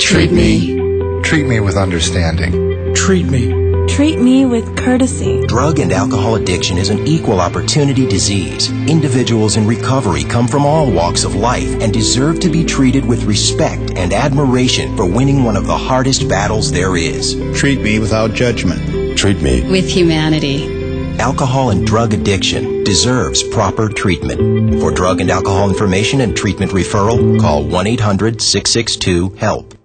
Treat me. Treat me with understanding. Treat me. Treat me with courtesy. Drug and alcohol addiction is an equal opportunity disease. Individuals in recovery come from all walks of life and deserve to be treated with respect and admiration for winning one of the hardest battles there is. Treat me without judgment. Treat me with humanity. Alcohol and drug addiction deserves proper treatment. For drug and alcohol information and treatment referral, call 1 800 662 HELP.